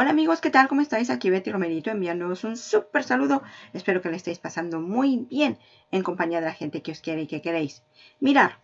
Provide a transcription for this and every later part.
Hola amigos, ¿qué tal? ¿Cómo estáis? Aquí Betty Romerito enviándoos un súper saludo. Espero que le estéis pasando muy bien en compañía de la gente que os quiere y que queréis. Mirar,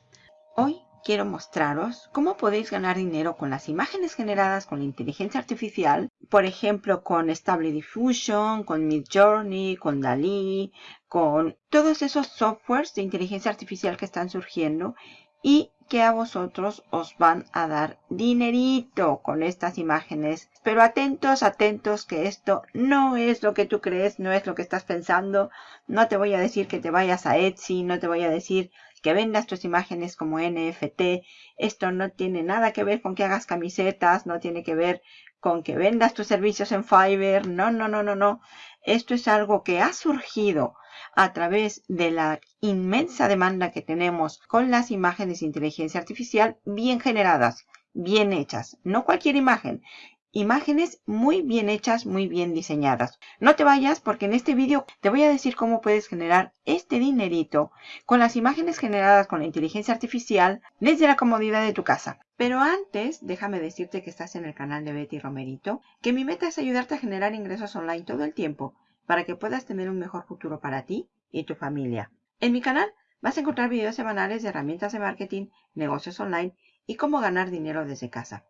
hoy quiero mostraros cómo podéis ganar dinero con las imágenes generadas con la inteligencia artificial. Por ejemplo, con Stable Diffusion, con Midjourney, con DALI, con todos esos softwares de inteligencia artificial que están surgiendo y que a vosotros os van a dar dinerito con estas imágenes. Pero atentos, atentos que esto no es lo que tú crees, no es lo que estás pensando. No te voy a decir que te vayas a Etsy, no te voy a decir que vendas tus imágenes como NFT. Esto no tiene nada que ver con que hagas camisetas, no tiene que ver con que vendas tus servicios en Fiverr. No, no, no, no, no. Esto es algo que ha surgido a través de la inmensa demanda que tenemos con las imágenes de inteligencia artificial bien generadas, bien hechas. No cualquier imagen, imágenes muy bien hechas, muy bien diseñadas. No te vayas porque en este vídeo te voy a decir cómo puedes generar este dinerito con las imágenes generadas con la inteligencia artificial desde la comodidad de tu casa. Pero antes, déjame decirte que estás en el canal de Betty Romerito, que mi meta es ayudarte a generar ingresos online todo el tiempo para que puedas tener un mejor futuro para ti y tu familia. En mi canal vas a encontrar videos semanales de herramientas de marketing, negocios online y cómo ganar dinero desde casa.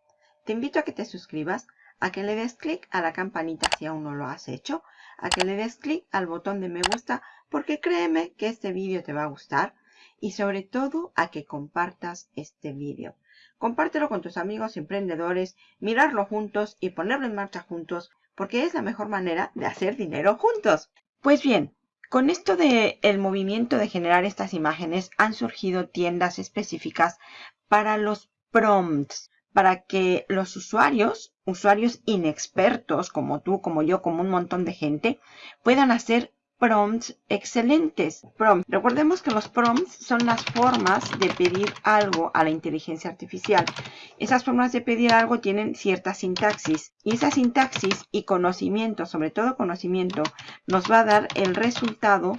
Te invito a que te suscribas, a que le des clic a la campanita si aún no lo has hecho, a que le des clic al botón de me gusta porque créeme que este vídeo te va a gustar y sobre todo a que compartas este vídeo. Compártelo con tus amigos emprendedores, mirarlo juntos y ponerlo en marcha juntos porque es la mejor manera de hacer dinero juntos. Pues bien, con esto del el movimiento de generar estas imágenes han surgido tiendas específicas para los prompts, para que los usuarios, usuarios inexpertos como tú, como yo, como un montón de gente, puedan hacer prompts excelentes. Prompts. Recordemos que los prompts son las formas de pedir algo a la inteligencia artificial. Esas formas de pedir algo tienen cierta sintaxis y esa sintaxis y conocimiento, sobre todo conocimiento, nos va a dar el resultado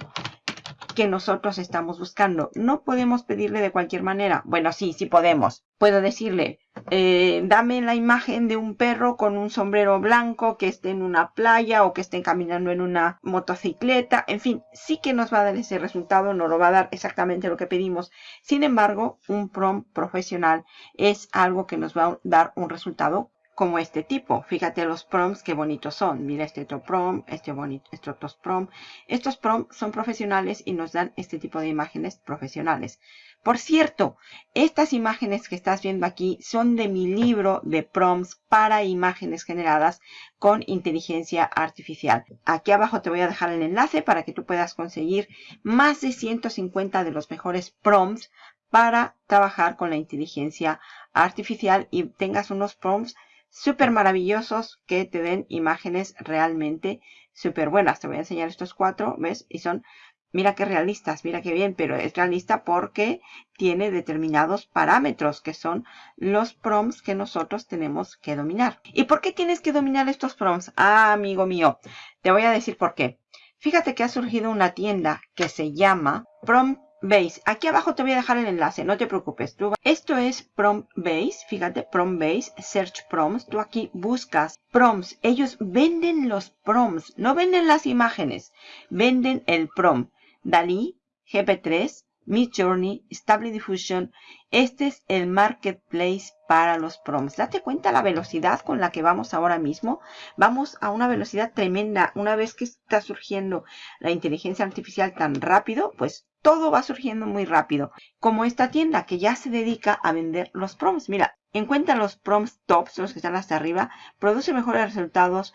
que nosotros estamos buscando. No podemos pedirle de cualquier manera. Bueno, sí, sí podemos. Puedo decirle, eh, dame la imagen de un perro con un sombrero blanco que esté en una playa o que esté caminando en una motocicleta. En fin, sí que nos va a dar ese resultado, no lo va a dar exactamente lo que pedimos. Sin embargo, un prompt profesional es algo que nos va a dar un resultado como este tipo. Fíjate los prompts qué bonitos son. Mira este otro prompt, este bonito, estos otros prompt. Estos prompts son profesionales y nos dan este tipo de imágenes profesionales. Por cierto, estas imágenes que estás viendo aquí son de mi libro de prompts para imágenes generadas con inteligencia artificial. Aquí abajo te voy a dejar el enlace para que tú puedas conseguir más de 150 de los mejores prompts para trabajar con la inteligencia artificial y tengas unos prompts súper maravillosos que te den imágenes realmente súper buenas. Te voy a enseñar estos cuatro, ¿ves? Y son, mira qué realistas, mira qué bien, pero es realista porque tiene determinados parámetros que son los prompts que nosotros tenemos que dominar. ¿Y por qué tienes que dominar estos prompts? Ah, amigo mío, te voy a decir por qué. Fíjate que ha surgido una tienda que se llama Prompt Base. Aquí abajo te voy a dejar el enlace, no te preocupes. esto es Prompt Base, fíjate, Prompt Base, Search Prompts. Tú aquí buscas prompts. Ellos venden los prompts, no venden las imágenes, venden el prompt. Dalí, GP3, Midjourney, Stable Diffusion. Este es el marketplace para los prompts. Date cuenta la velocidad con la que vamos ahora mismo. Vamos a una velocidad tremenda. Una vez que está surgiendo la inteligencia artificial tan rápido, pues todo va surgiendo muy rápido. Como esta tienda que ya se dedica a vender los prompts. Mira, encuentra los prompts tops, los que están hasta arriba, produce mejores resultados,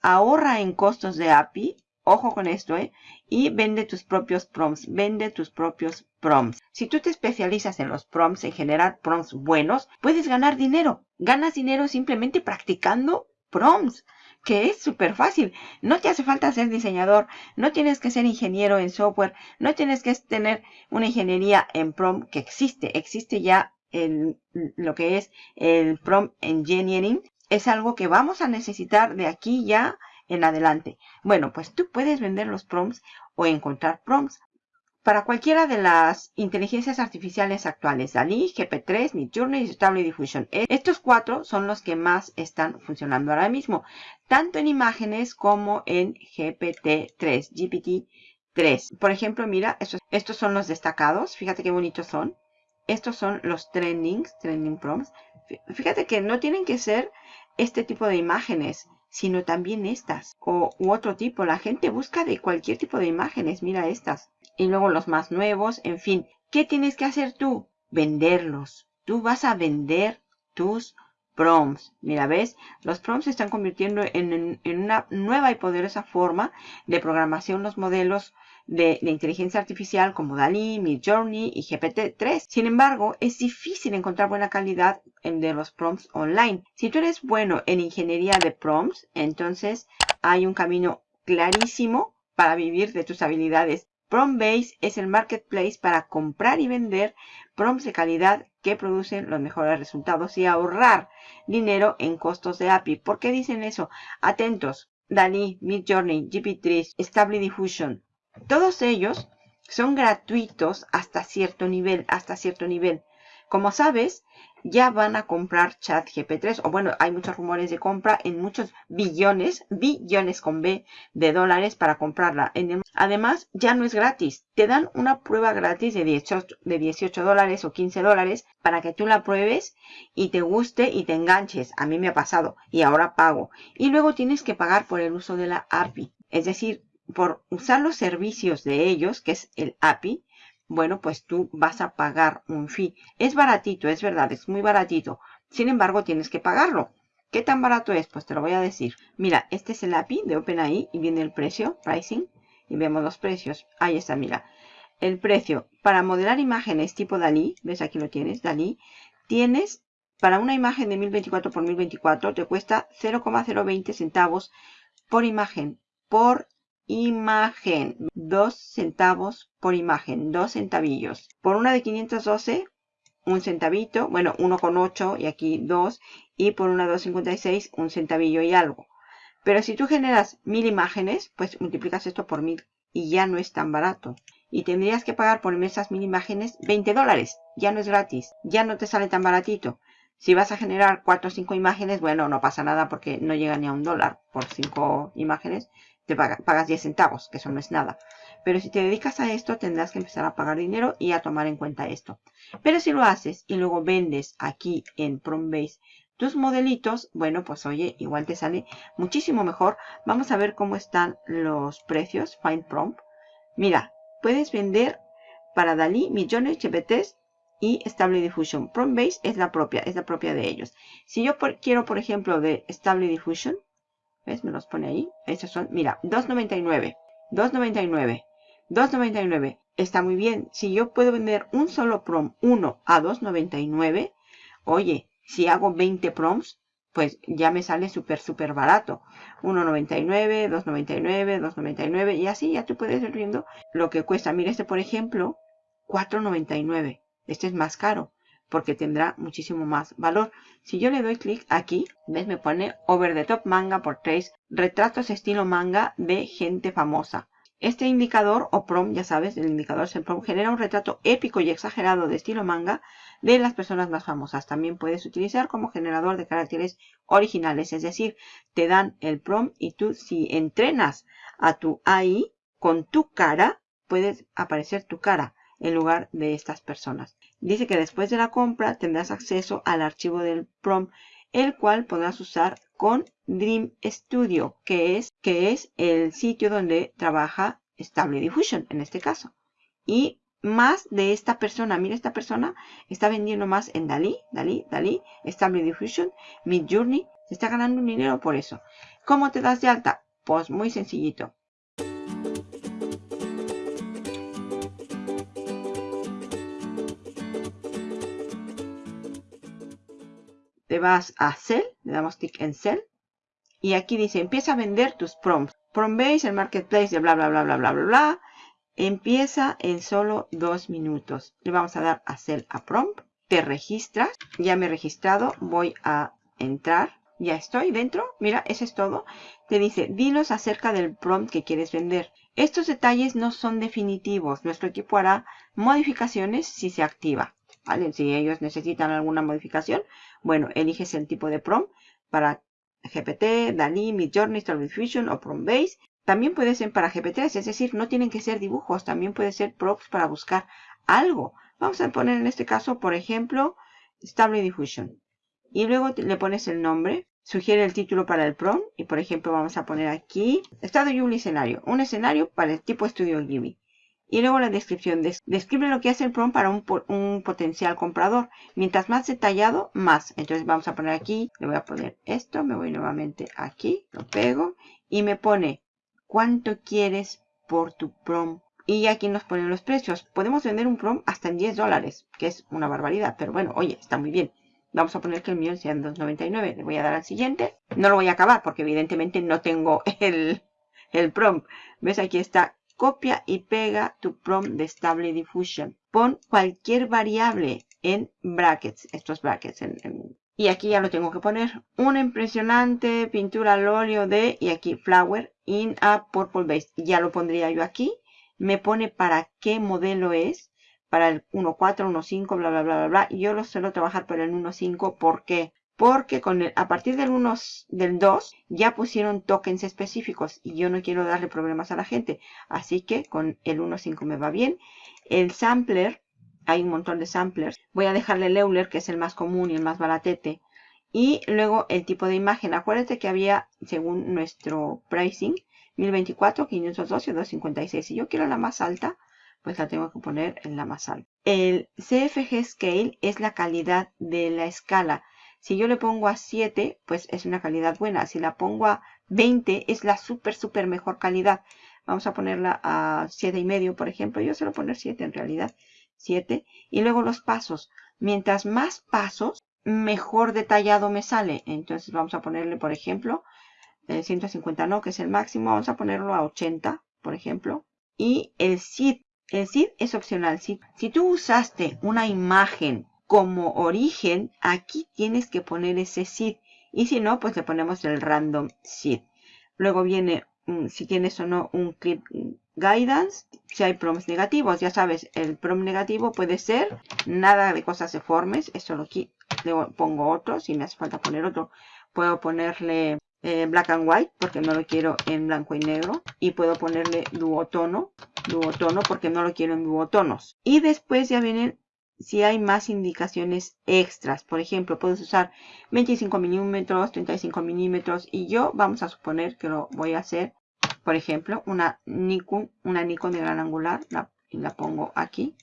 ahorra en costos de API, ojo con esto, ¿eh? Y vende tus propios prompts, vende tus propios prompts. Si tú te especializas en los prompts, en generar prompts buenos, puedes ganar dinero. Ganas dinero simplemente practicando prompts que es súper fácil. No te hace falta ser diseñador, no tienes que ser ingeniero en software, no tienes que tener una ingeniería en prompt que existe. Existe ya en lo que es el prompt engineering. Es algo que vamos a necesitar de aquí ya en adelante. Bueno, pues tú puedes vender los prompts o encontrar prompts para cualquiera de las inteligencias artificiales actuales, DALI, GP3, Midjourney y Stable Diffusion. Estos cuatro son los que más están funcionando ahora mismo, tanto en imágenes como en GPT-3, GPT-3. Por ejemplo, mira, estos, estos son los destacados, fíjate qué bonitos son. Estos son los trendings, trending prompts. Fíjate que no tienen que ser este tipo de imágenes sino también estas o u otro tipo. La gente busca de cualquier tipo de imágenes. Mira estas. Y luego los más nuevos. En fin, ¿qué tienes que hacer tú? Venderlos. Tú vas a vender tus prompts. Mira, ¿ves? Los prompts se están convirtiendo en, en, una nueva y poderosa forma de programación. Los modelos de, inteligencia artificial como DALI, Midjourney y GPT-3. Sin embargo, es difícil encontrar buena calidad de los prompts online. Si tú eres bueno en ingeniería de prompts, entonces hay un camino clarísimo para vivir de tus habilidades. PromptBase es el marketplace para comprar y vender prompts de calidad que producen los mejores resultados y ahorrar dinero en costos de API. ¿Por qué dicen eso? Atentos. DALI, Midjourney, GPT-3, Stable Diffusion, todos ellos son gratuitos hasta cierto nivel, hasta cierto nivel. Como sabes, ya van a comprar ChatGP3, o bueno, hay muchos rumores de compra en muchos billones, billones con B de dólares para comprarla. Además, ya no es gratis. Te dan una prueba gratis de 18, de 18 dólares o 15 dólares para que tú la pruebes y te guste y te enganches. A mí me ha pasado y ahora pago. Y luego tienes que pagar por el uso de la API. Es decir, por usar los servicios de ellos, que es el API, bueno, pues tú vas a pagar un fee. Es baratito, es verdad, es muy baratito. Sin embargo, tienes que pagarlo. ¿Qué tan barato es? Pues te lo voy a decir. Mira, este es el API de OpenAI y viene el precio, pricing, y vemos los precios. Ahí está, mira. El precio para modelar imágenes tipo DALI, ves aquí lo tienes, DALI, tienes para una imagen de 1024 por 1024 te cuesta 0,020 centavos por imagen por Imagen. 2 centavos por imagen. 2 centavillos. Por una de 512, un centavito. Bueno, 1,8 y aquí 2. Y por una de 256, un centavillo y algo. Pero si tú generas mil imágenes, pues multiplicas esto por mil y ya no es tan barato. Y tendrías que pagar por esas mil imágenes 20 dólares. Ya no es gratis. Ya no te sale tan baratito. Si vas a generar 4 o 5 imágenes, bueno, no pasa nada porque no llega ni a un dólar por 5 imágenes te pagas 10 centavos, que eso no es nada. Pero si te dedicas a esto, tendrás que empezar a pagar dinero y a tomar en cuenta esto. Pero si lo haces y luego vendes aquí en PromptBase tus modelitos, bueno, pues oye, igual te sale muchísimo mejor. Vamos a ver cómo están los precios. Find Prompt. Mira, puedes vender para Dalí millones de GPTs y Stable Diffusion. PromptBase es la propia, es la propia de ellos. Si yo quiero, por ejemplo, de Stable Diffusion, ¿Ves? Me los pone ahí. Estos son, mira, 2.99. 2.99. 2.99. Está muy bien. Si yo puedo vender un solo prom 1 a 2.99, oye, si hago 20 proms, pues ya me sale súper, súper barato. 1.99, 2.99, 2.99 y así ya tú puedes ir viendo lo que cuesta. Mira este, por ejemplo, 4.99. Este es más caro porque tendrá muchísimo más valor. Si yo le doy clic aquí, ¿ves? Me pone Over the Top Manga por 3 retratos estilo manga de gente famosa. Este indicador o prom, ya sabes, el indicador es el prom, genera un retrato épico y exagerado de estilo manga de las personas más famosas. También puedes utilizar como generador de caracteres originales, es decir, te dan el prom y tú si entrenas a tu AI con tu cara, puedes aparecer tu cara en lugar de estas personas. Dice que después de la compra tendrás acceso al archivo del prompt, el cual podrás usar con Dream Studio, que es, que es el sitio donde trabaja Stable Diffusion en este caso. Y más de esta persona, mira esta persona está vendiendo más en Dalí, Dalí, Dalí, Stable Diffusion, Midjourney, se está ganando un dinero por eso. ¿Cómo te das de alta? Pues muy sencillito. Te vas a Sell, le damos clic en Sell. Y aquí dice, empieza a vender tus prompts. Promptbase, el marketplace de bla, bla, bla, bla, bla, bla, bla. Empieza en solo dos minutos. Le vamos a dar a Sell a Prompt. Te registras. Ya me he registrado. Voy a entrar. Ya estoy dentro. Mira, eso es todo. Te dice, dinos acerca del prompt que quieres vender. Estos detalles no son definitivos. Nuestro equipo hará modificaciones si se activa. ¿vale? Si ellos necesitan alguna modificación, bueno, eliges el tipo de prompt para GPT, DALI, Midjourney, Stable Diffusion o Prompt Base. También puede ser para GPT-3, es decir, no tienen que ser dibujos, también puede ser prompts para buscar algo. Vamos a poner en este caso, por ejemplo, Stable Diffusion. Y luego le pones el nombre, sugiere el título para el prompt y por ejemplo vamos a poner aquí estado y un escenario, un escenario para el tipo estudio Ghibli. Y luego la descripción. Describe lo que hace el prompt para un, potencial comprador. Mientras más detallado, más. Entonces vamos a poner aquí, le voy a poner esto, me voy nuevamente aquí, lo pego y me pone cuánto quieres por tu prom. Y aquí nos ponen los precios. Podemos vender un prom hasta en 10 dólares, que es una barbaridad. Pero bueno, oye, está muy bien. Vamos a poner que el mío sea en 2.99. Le voy a dar al siguiente. No lo voy a acabar porque evidentemente no tengo el, el prompt. ¿Ves? Aquí está. Copia y pega tu prompt de Stable Diffusion. Pon cualquier variable en brackets. Estos brackets. y aquí ya lo tengo que poner. Una impresionante pintura al óleo de... Y aquí flower in a purple base. Ya lo pondría yo aquí. Me pone para qué modelo es para el 1.4, 1.5, bla, bla, bla, bla, bla. Yo lo suelo trabajar para el 1.5. ¿Por qué? Porque con el, a partir del, 1, del 2 ya pusieron tokens específicos y yo no quiero darle problemas a la gente. Así que con el 1.5 me va bien. El sampler, hay un montón de samplers. Voy a dejarle el Euler, que es el más común y el más baratete. Y luego el tipo de imagen. Acuérdate que había, según nuestro pricing, 1024, 512 256. Si yo quiero la más alta, pues la tengo que poner en la más alta. El CFG Scale es la calidad de la escala. Si yo le pongo a 7, pues es una calidad buena. Si la pongo a 20, es la súper, súper mejor calidad. Vamos a ponerla a 7,5, por ejemplo. Yo suelo poner 7 en realidad. 7. Y luego los pasos. Mientras más pasos, mejor detallado me sale. Entonces vamos a ponerle, por ejemplo, 150 no, que es el máximo. Vamos a ponerlo a 80, por ejemplo. Y el SID el seed es opcional. Si, si tú usaste una imagen como origen, aquí tienes que poner ese seed. Y si no, pues le ponemos el random seed. Luego viene, si tienes o no, un clip guidance. Si hay prompts negativos, ya sabes, el prompt negativo puede ser nada de cosas deformes. Esto lo aquí le pongo otro. Si me hace falta poner otro, puedo ponerle eh, black and white porque no lo quiero en blanco y negro. Y puedo ponerle duotono duotono porque no lo quiero en duotonos. Y después ya vienen si hay más indicaciones extras. Por ejemplo, puedes usar 25 milímetros, 35 milímetros. Y yo vamos a suponer que lo voy a hacer, por ejemplo, una Nikon, una Nikon de gran angular. La, la pongo aquí.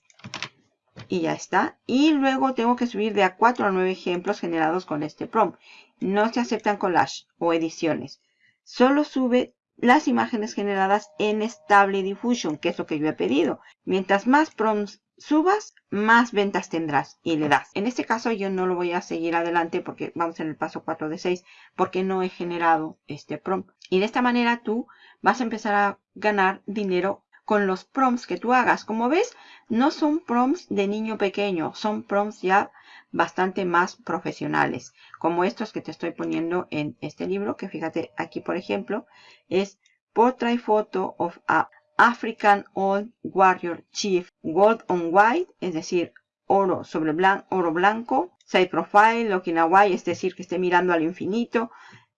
Y ya está. Y luego tengo que subir de a 4 a 9 ejemplos generados con este prompt. No se aceptan collage o ediciones. Solo sube las imágenes generadas en Stable Diffusion, que es lo que yo he pedido. Mientras más prompts subas, más ventas tendrás y le das. En este caso yo no lo voy a seguir adelante porque vamos en el paso 4 de 6 porque no he generado este prompt. Y de esta manera tú vas a empezar a ganar dinero con los prompts que tú hagas. Como ves, no son prompts de niño pequeño, son prompts ya bastante más profesionales, como estos que te estoy poniendo en este libro, que fíjate aquí por ejemplo, es Portrait Photo of a African Old Warrior Chief Gold on White, es decir, oro sobre blanco, oro blanco, side profile, looking away, es decir, que esté mirando al infinito,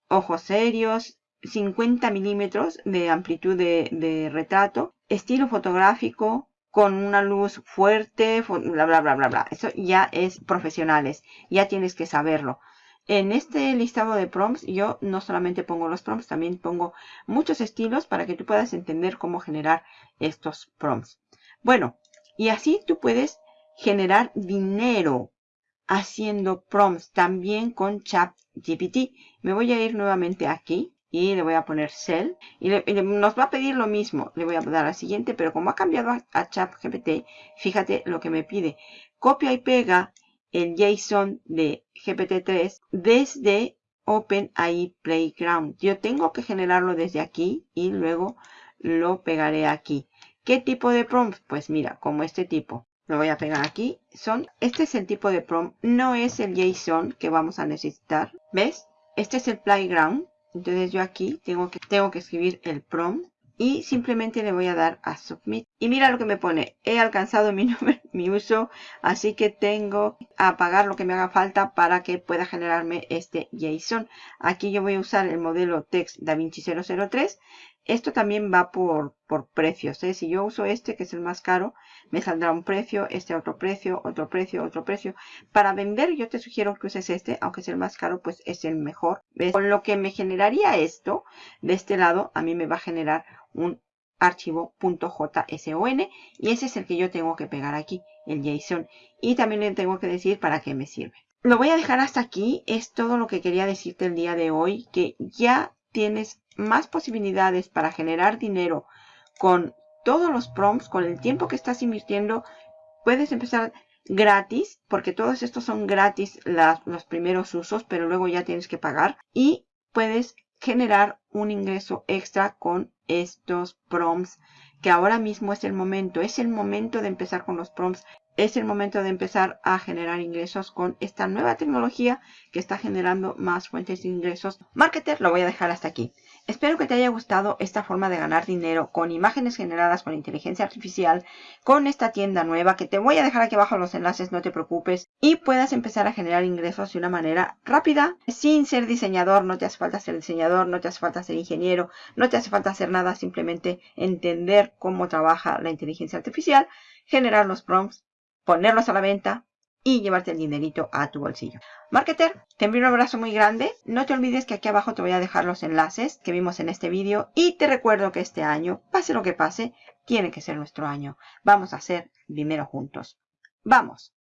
ojos serios, 50 milímetros de amplitud de, de retrato, estilo fotográfico, con una luz fuerte, bla, bla, bla, bla, bla. Eso ya es profesionales, ya tienes que saberlo. En este listado de prompts yo no solamente pongo los prompts, también pongo muchos estilos para que tú puedas entender cómo generar estos prompts. Bueno, y así tú puedes generar dinero haciendo prompts también con ChatGPT. Me voy a ir nuevamente aquí y le voy a poner cell y, nos va a pedir lo mismo le voy a dar al siguiente pero como ha cambiado a, ChatGPT fíjate lo que me pide copia y pega el JSON de GPT-3 desde OpenAI Playground. Yo tengo que generarlo desde aquí y luego lo pegaré aquí. ¿qué tipo de prompt? pues mira como este tipo. Lo voy a pegar aquí. Son este es el tipo de prompt no es el JSON que vamos a necesitar. ¿ves? este es el playground. Entonces yo aquí tengo que, tengo que escribir el prompt y simplemente le voy a dar a Submit. Y mira lo que me pone, he alcanzado mi, número, mi uso, así que tengo a pagar lo que me haga falta para que pueda generarme este JSON. Aquí yo voy a usar el modelo Text DaVinci 003 esto también va por, por precios. ¿eh? Si yo uso este, que es el más caro, me saldrá un precio, este otro precio, otro precio, otro precio. Para vender yo te sugiero que uses este, aunque es el más caro, pues es el mejor. Con lo que me generaría esto, de este lado, a mí me va a generar un archivo .json y ese es el que yo tengo que pegar aquí, el JSON. Y también le tengo que decir para qué me sirve. Lo voy a dejar hasta aquí. Es todo lo que quería decirte el día de hoy, que ya tienes más posibilidades para generar dinero con todos los prompts, con el tiempo que estás invirtiendo, puedes empezar gratis, porque todos estos son gratis los primeros usos, pero luego ya tienes que pagar. Y puedes generar un ingreso extra con estos prompts, que ahora mismo es el momento, es el momento de empezar con los prompts es el momento de empezar a generar ingresos con esta nueva tecnología que está generando más fuentes de ingresos. Marketer, lo voy a dejar hasta aquí. Espero que te haya gustado esta forma de ganar dinero con imágenes generadas con inteligencia artificial, con esta tienda nueva que te voy a dejar aquí abajo los enlaces, no te preocupes, y puedas empezar a generar ingresos de una manera rápida, sin ser diseñador, no te hace falta ser diseñador, no te hace falta ser ingeniero, no te hace falta hacer nada, simplemente entender cómo trabaja la inteligencia artificial, generar los prompts ponerlos a la venta y llevarte el dinerito a tu bolsillo. Marketer, te envío un abrazo muy grande. No te olvides que aquí abajo te voy a dejar los enlaces que vimos en este vídeo. Y te recuerdo que este año, pase lo que pase, tiene que ser nuestro año. Vamos a hacer dinero juntos. ¡Vamos!